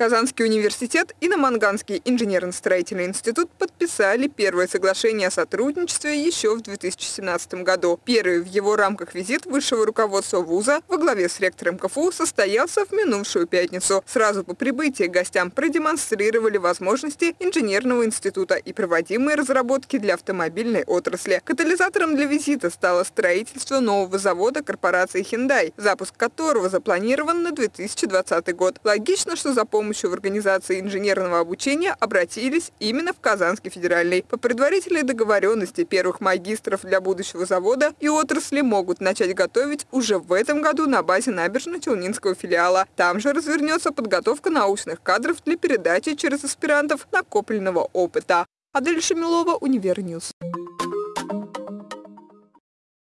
Казанский университет и Наманганский инженерно-строительный институт подписали первое соглашение о сотрудничестве еще в 2017 году. Первый в его рамках визит высшего руководства вуза во главе с ректором КФУ состоялся в минувшую пятницу. Сразу по прибытии гостям продемонстрировали возможности инженерного института и проводимые разработки для автомобильной отрасли. Катализатором для визита стало строительство нового завода корпорации Hyundai, запуск которого запланирован на 2020 год. Логично, что за помощью помощью в организации инженерного обучения обратились именно в Казанский федеральный. По предварительной договоренности первых магистров для будущего завода и отрасли могут начать готовить уже в этом году на базе набережно-Челнинского филиала. Там же развернется подготовка научных кадров для передачи через аспирантов накопленного опыта. Адель Шамилова, Универньюз.